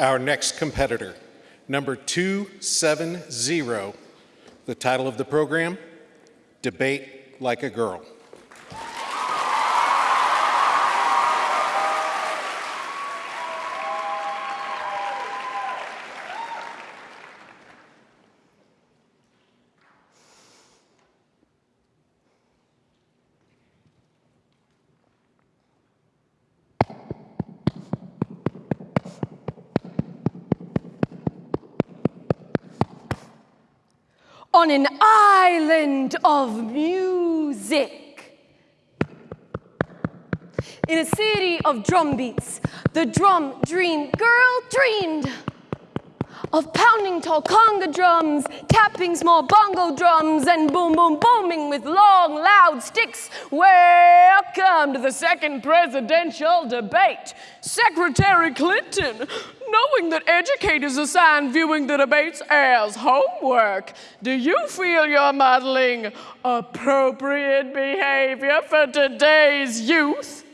Our next competitor, number 270, the title of the program, Debate Like a Girl. On an island of music. In a city of drum beats, the drum dream girl dreamed of pounding tall conga drums, tapping small bongo drums, and boom, boom, booming with long, loud sticks. Welcome to the second presidential debate. Secretary Clinton, knowing that educators assign viewing the debates as homework, do you feel you're modeling appropriate behavior for today's youth?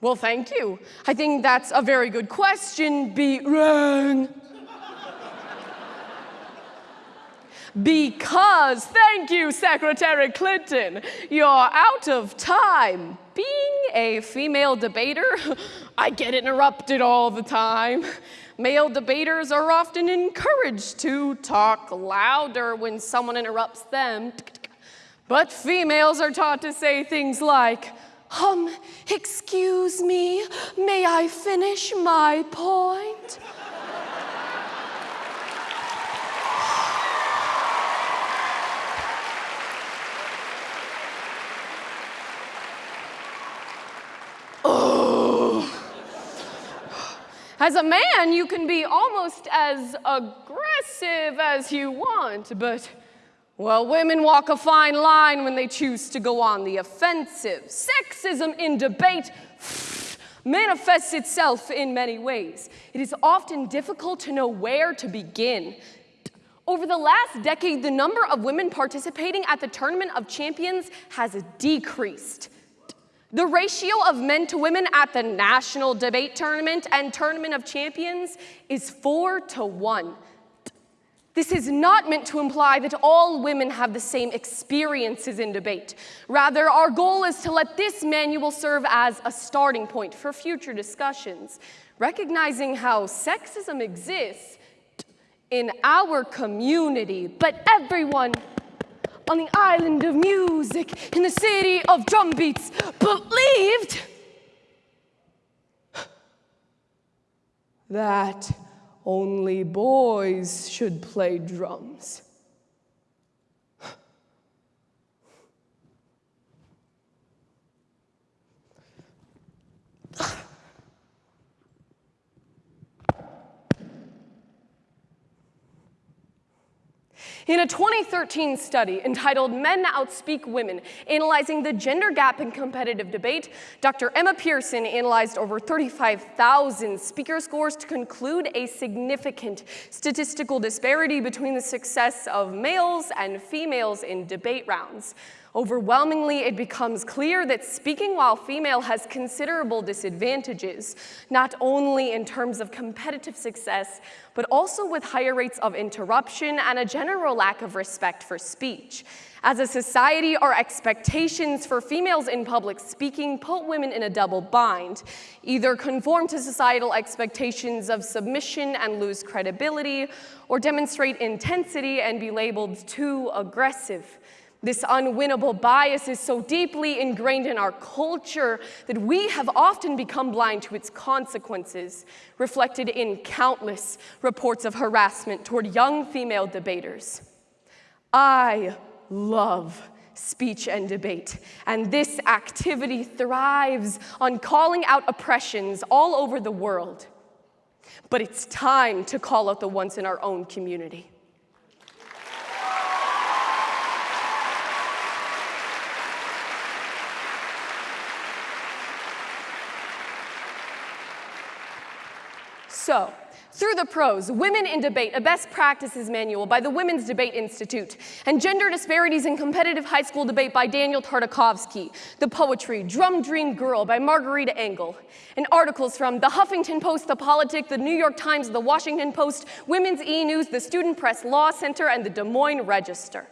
Well, thank you. I think that's a very good question. Be wrong. Because, thank you, Secretary Clinton, you're out of time. Being a female debater, I get interrupted all the time. Male debaters are often encouraged to talk louder when someone interrupts them. But females are taught to say things like, um, excuse me, may I finish my point? As a man, you can be almost as aggressive as you want, but, well, women walk a fine line when they choose to go on the offensive. Sexism in debate manifests itself in many ways. It is often difficult to know where to begin. Over the last decade, the number of women participating at the Tournament of Champions has decreased. The ratio of men to women at the National Debate Tournament and Tournament of Champions is four to one. This is not meant to imply that all women have the same experiences in debate. Rather, our goal is to let this manual serve as a starting point for future discussions, recognizing how sexism exists in our community, but everyone on the island of music in the city of drum beats believed that only boys should play drums. In a 2013 study entitled Men Outspeak Women, analyzing the gender gap in competitive debate, Dr. Emma Pierson analyzed over 35,000 speaker scores to conclude a significant statistical disparity between the success of males and females in debate rounds. Overwhelmingly, it becomes clear that speaking while female has considerable disadvantages, not only in terms of competitive success, but also with higher rates of interruption and a general lack of respect for speech. As a society, our expectations for females in public speaking put women in a double bind, either conform to societal expectations of submission and lose credibility, or demonstrate intensity and be labeled too aggressive. This unwinnable bias is so deeply ingrained in our culture that we have often become blind to its consequences, reflected in countless reports of harassment toward young female debaters. I love speech and debate, and this activity thrives on calling out oppressions all over the world. But it's time to call out the ones in our own community. So, Through the Prose, Women in Debate, a best practices manual by the Women's Debate Institute, and Gender Disparities in Competitive High School Debate by Daniel Tartakovsky, the poetry Drum Dream Girl by Margarita Engle, and articles from The Huffington Post, The Politic, The New York Times, The Washington Post, Women's E-News, The Student Press Law Center, and the Des Moines Register.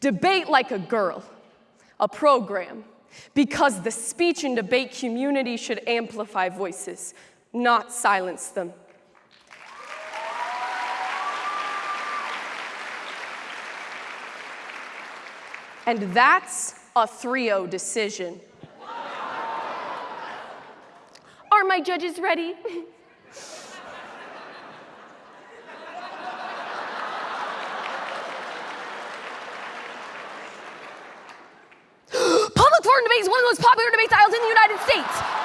Debate like a girl, a program, because the speech and debate community should amplify voices, not silence them. And that's a 3 0 decision. Are my judges ready? Public forum debate is one of the most popular debate styles in the United States.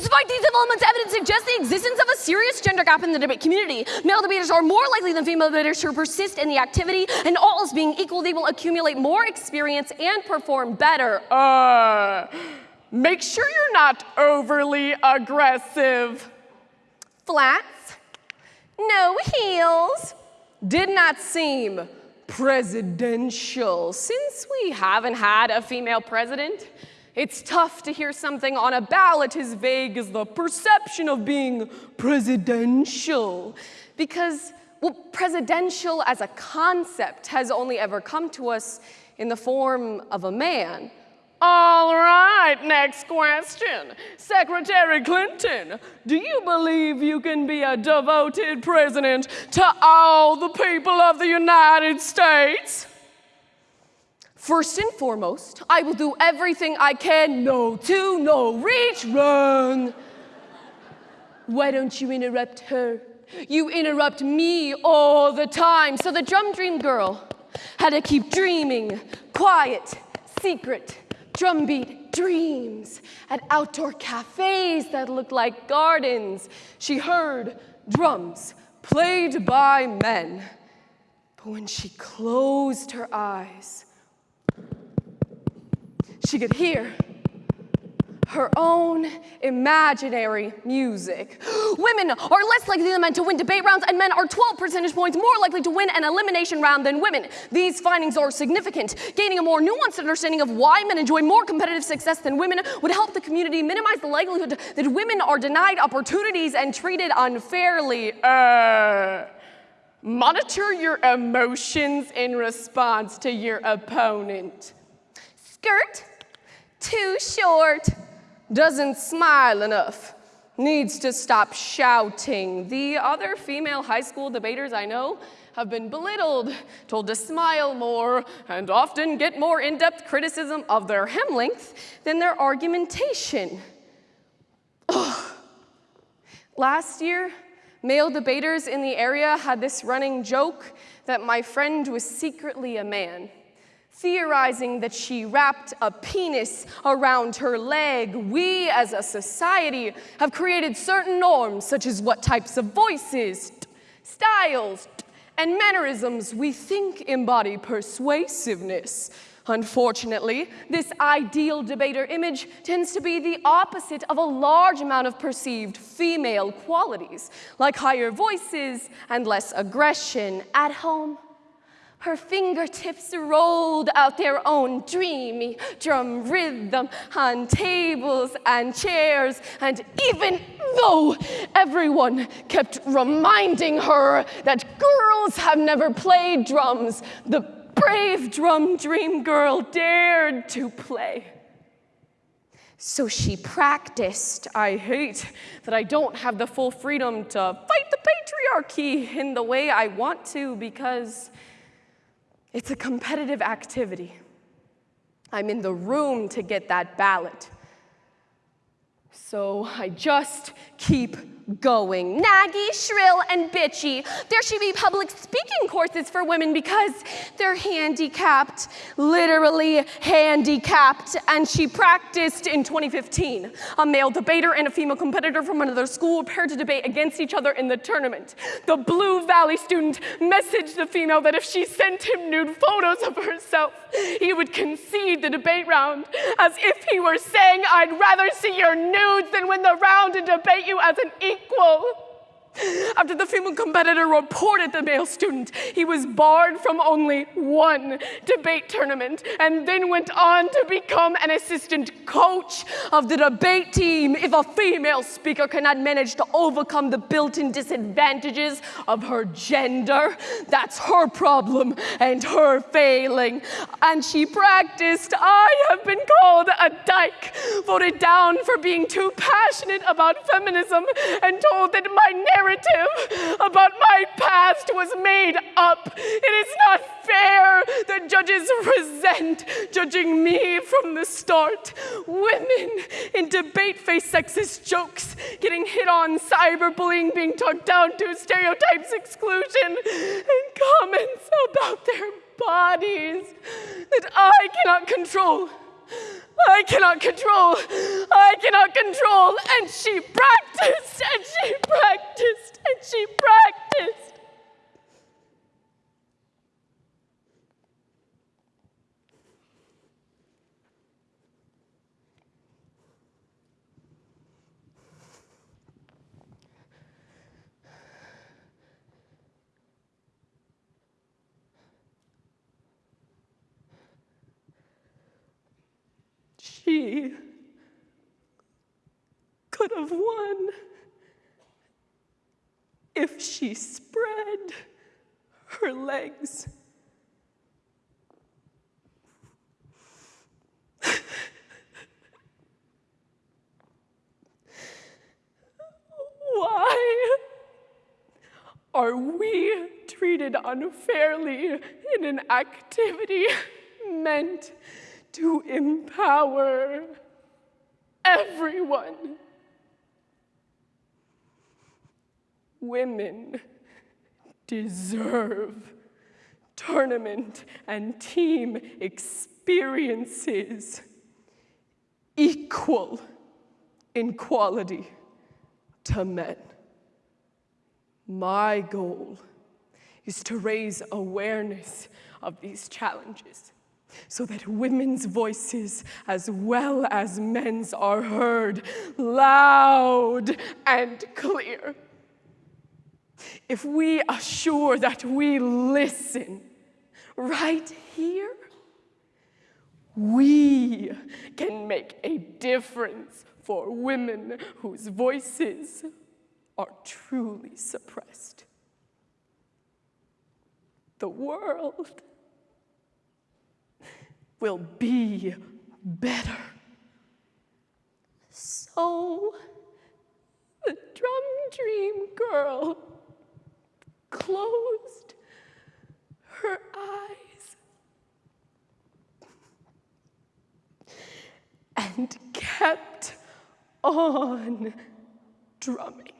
Despite these developments, evidence suggests the existence of a serious gender gap in the debate community. Male debaters are more likely than female debaters to persist in the activity, and all else being equal, they will accumulate more experience and perform better. Uh, make sure you're not overly aggressive. Flats, no heels. Did not seem presidential. Since we haven't had a female president, it's tough to hear something on a ballot as vague as the perception of being presidential. Because, well, presidential as a concept has only ever come to us in the form of a man. All right, next question. Secretary Clinton, do you believe you can be a devoted president to all the people of the United States? First and foremost, I will do everything I can. No to, no reach, run. Why don't you interrupt her? You interrupt me all the time. So the drum dream girl had to keep dreaming, quiet, secret, drumbeat dreams at outdoor cafes that looked like gardens. She heard drums played by men. But when she closed her eyes, she could hear her own imaginary music. Women are less likely than men to win debate rounds, and men are 12 percentage points more likely to win an elimination round than women. These findings are significant. Gaining a more nuanced understanding of why men enjoy more competitive success than women would help the community minimize the likelihood that women are denied opportunities and treated unfairly. Uh, monitor your emotions in response to your opponent. Skirt, too short doesn't smile enough, needs to stop shouting. The other female high school debaters I know have been belittled, told to smile more, and often get more in depth criticism of their hem length than their argumentation. Ugh. Last year, male debaters in the area had this running joke that my friend was secretly a man theorizing that she wrapped a penis around her leg, we as a society have created certain norms, such as what types of voices, styles, and mannerisms we think embody persuasiveness. Unfortunately, this ideal debater image tends to be the opposite of a large amount of perceived female qualities, like higher voices and less aggression at home her fingertips rolled out their own dreamy drum rhythm on tables and chairs. And even though everyone kept reminding her that girls have never played drums, the brave drum dream girl dared to play. So she practiced. I hate that I don't have the full freedom to fight the patriarchy in the way I want to because it's a competitive activity. I'm in the room to get that ballot. So I just keep going. Naggy, shrill, and bitchy. There should be public speaking courses for women because they're handicapped, literally handicapped. And she practiced in 2015. A male debater and a female competitor from another school paired to debate against each other in the tournament. The Blue Valley student messaged the female that if she sent him nude photos of herself, he would concede the debate round, as if he were saying, I'd rather see your nudes than win the round and debate you as an equal. como. After the female competitor reported the male student, he was barred from only one debate tournament and then went on to become an assistant coach of the debate team. If a female speaker cannot manage to overcome the built in disadvantages of her gender, that's her problem and her failing. And she practiced. I have been called a dyke, voted down for being too passionate about feminism, and told that my narrative about my past was made up. It is not fair that judges resent judging me from the start. Women in debate face sexist jokes, getting hit on, cyberbullying, being talked down to, stereotypes, exclusion, and comments about their bodies that I cannot control. I cannot control. I cannot control. And she practiced, and she practiced, and she practiced. She could have won if she spread her legs. Why are we treated unfairly in an activity meant to empower everyone? Women deserve tournament and team experiences equal in quality to men. My goal is to raise awareness of these challenges so that women's voices as well as men's are heard loud and clear. If we assure that we listen right here, we can make a difference for women whose voices are truly suppressed. The world will be better. So the drum dream girl closed her eyes and kept on drumming.